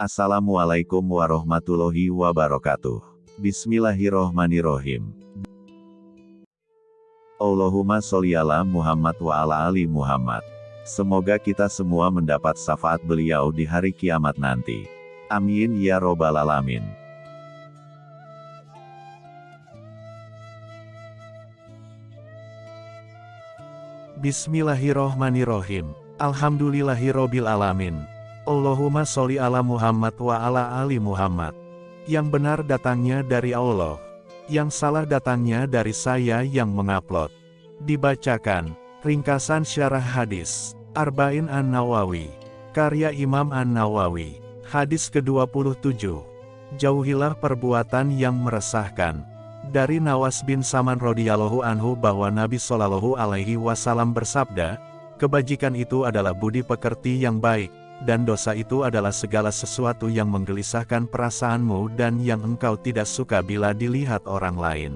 Assalamualaikum warahmatullahi wabarakatuh. Bismillahirrohmanirrohim. Allahumma sholli ala Muhammad wa ala ali Muhammad. Semoga kita semua mendapat syafaat beliau di hari kiamat nanti. Amin ya robbal alamin. Bismillahirrohmanirrohim. Alhamdulillahirrobil alamin. Allahumma sholli ala Muhammad wa ala ali Muhammad. Yang benar datangnya dari Allah. Yang salah datangnya dari saya yang mengupload. Dibacakan, ringkasan syarah hadis, Arba'in An-Nawawi, karya Imam An-Nawawi, hadis ke-27. Jauhilah perbuatan yang meresahkan. Dari Nawas bin Saman radhiyallahu anhu bahwa Nabi Shallallahu alaihi wasallam bersabda, kebajikan itu adalah budi pekerti yang baik, dan dosa itu adalah segala sesuatu yang menggelisahkan perasaanmu dan yang engkau tidak suka bila dilihat orang lain.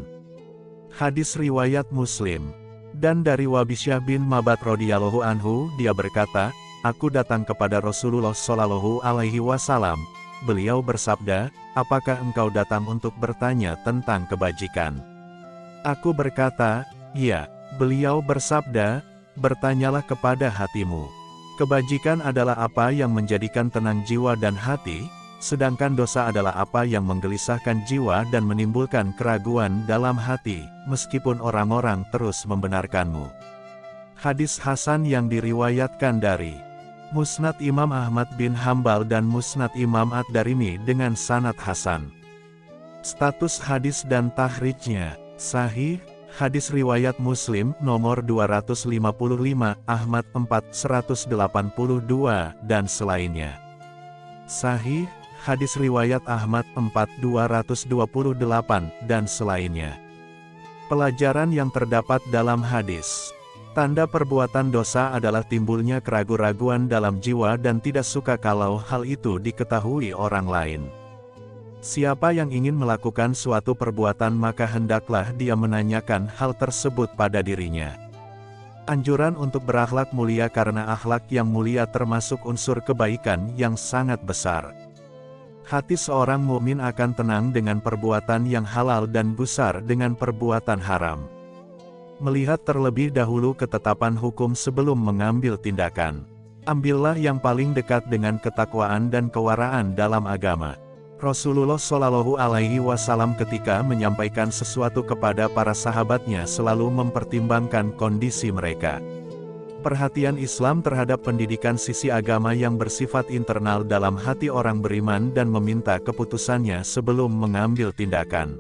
Hadis Riwayat Muslim Dan dari Wabisyah bin Mabat radhiyallahu anhu, dia berkata, Aku datang kepada Rasulullah Shallallahu alaihi wasallam. Beliau bersabda, Apakah engkau datang untuk bertanya tentang kebajikan? Aku berkata, Ya. Beliau bersabda, Bertanyalah kepada hatimu. Kebajikan adalah apa yang menjadikan tenang jiwa dan hati, sedangkan dosa adalah apa yang menggelisahkan jiwa dan menimbulkan keraguan dalam hati, meskipun orang-orang terus membenarkanmu. Hadis Hasan yang diriwayatkan dari Musnad Imam Ahmad bin Hambal dan Musnad Imam Ad-Darimi dengan sanad Hasan. Status hadis dan tahrijnya, sahih, Hadis Riwayat Muslim, nomor 255, Ahmad 4, 182, dan selainnya. Sahih, Hadis Riwayat Ahmad 4, 228, dan selainnya. Pelajaran yang terdapat dalam hadis. Tanda perbuatan dosa adalah timbulnya keraguan-raguan dalam jiwa dan tidak suka kalau hal itu diketahui orang lain. Siapa yang ingin melakukan suatu perbuatan maka hendaklah dia menanyakan hal tersebut pada dirinya. Anjuran untuk berakhlak mulia karena akhlak yang mulia termasuk unsur kebaikan yang sangat besar. Hati seorang mukmin akan tenang dengan perbuatan yang halal dan gusar dengan perbuatan haram. Melihat terlebih dahulu ketetapan hukum sebelum mengambil tindakan. Ambillah yang paling dekat dengan ketakwaan dan kewaraan dalam agama. Rasulullah Shallallahu Alaihi Wasallam ketika menyampaikan sesuatu kepada para sahabatnya selalu mempertimbangkan kondisi mereka. Perhatian Islam terhadap pendidikan sisi agama yang bersifat internal dalam hati orang beriman dan meminta keputusannya sebelum mengambil tindakan.